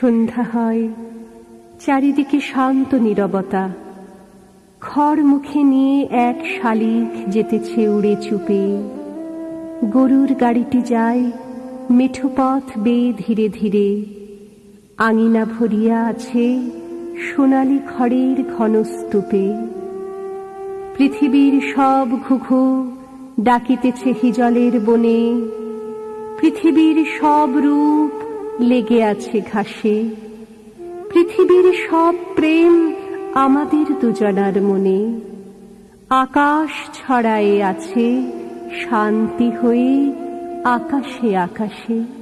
সন্ধ্যা হয়, চারিদিকে শান্ত নীরবতা। খড় মুখে নিয়ে এক শালিক যেতেছে উড়ে চুপে। গরুর গাড়িটি যায়, মেঠো পথ বেয়ে ধীরে ধীরে। আঙিনা ভরিয়া আছে সোনালি খড়ের ঘন স্তূপে পৃথিবীর সব ঘুঘু ডাকিতেছে হিজলের বনে। পৃথিবীর সব রূপ লেগে আছে ঘাসে। পৃথিবীর সব প্রেম আমাদের দুজনার মনে। আকাশ ছড়ায়ে আছে, শান্তি হয়ে আকাশে আকাশে।